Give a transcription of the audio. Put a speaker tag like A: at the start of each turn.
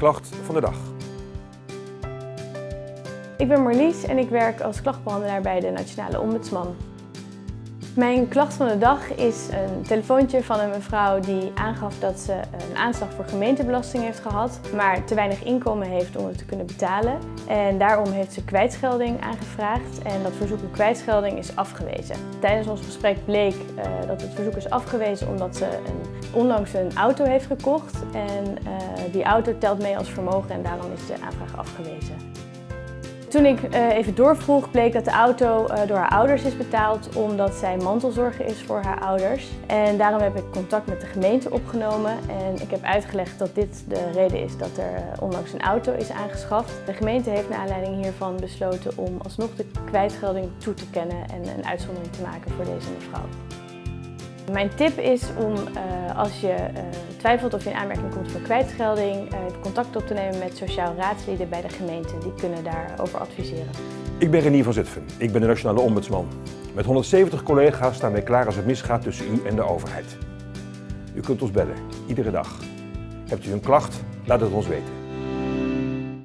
A: klacht van de dag.
B: Ik ben Marlies en ik werk als klachtbehandelaar bij de Nationale Ombudsman. Mijn klacht van de dag is een telefoontje van een mevrouw die aangaf dat ze een aanslag voor gemeentebelasting heeft gehad, maar te weinig inkomen heeft om het te kunnen betalen. En daarom heeft ze kwijtschelding aangevraagd en dat verzoek om kwijtschelding is afgewezen. Tijdens ons gesprek bleek uh, dat het verzoek is afgewezen omdat ze een, onlangs een auto heeft gekocht en uh, die auto telt mee als vermogen en daarom is de aanvraag afgewezen. Toen ik uh, even doorvroeg, bleek dat de auto uh, door haar ouders is betaald omdat zij mantelzorger is voor haar ouders. En daarom heb ik contact met de gemeente opgenomen en ik heb uitgelegd dat dit de reden is dat er uh, onlangs een auto is aangeschaft. De gemeente heeft naar aanleiding hiervan besloten om alsnog de kwijtgelding toe te kennen en een uitzondering te maken voor deze mevrouw. Mijn tip is om als je twijfelt of je in aanmerking komt voor kwijtschelding, uh, contact op te nemen met sociaal raadslieden bij de gemeente. Die kunnen daarover adviseren.
A: Ik ben Renier van Zutphen. Ik ben de Nationale Ombudsman. Met 170 collega's staan wij klaar als het misgaat tussen u en de overheid. U kunt ons bellen, iedere dag. Hebt u een klacht? Laat het ons weten.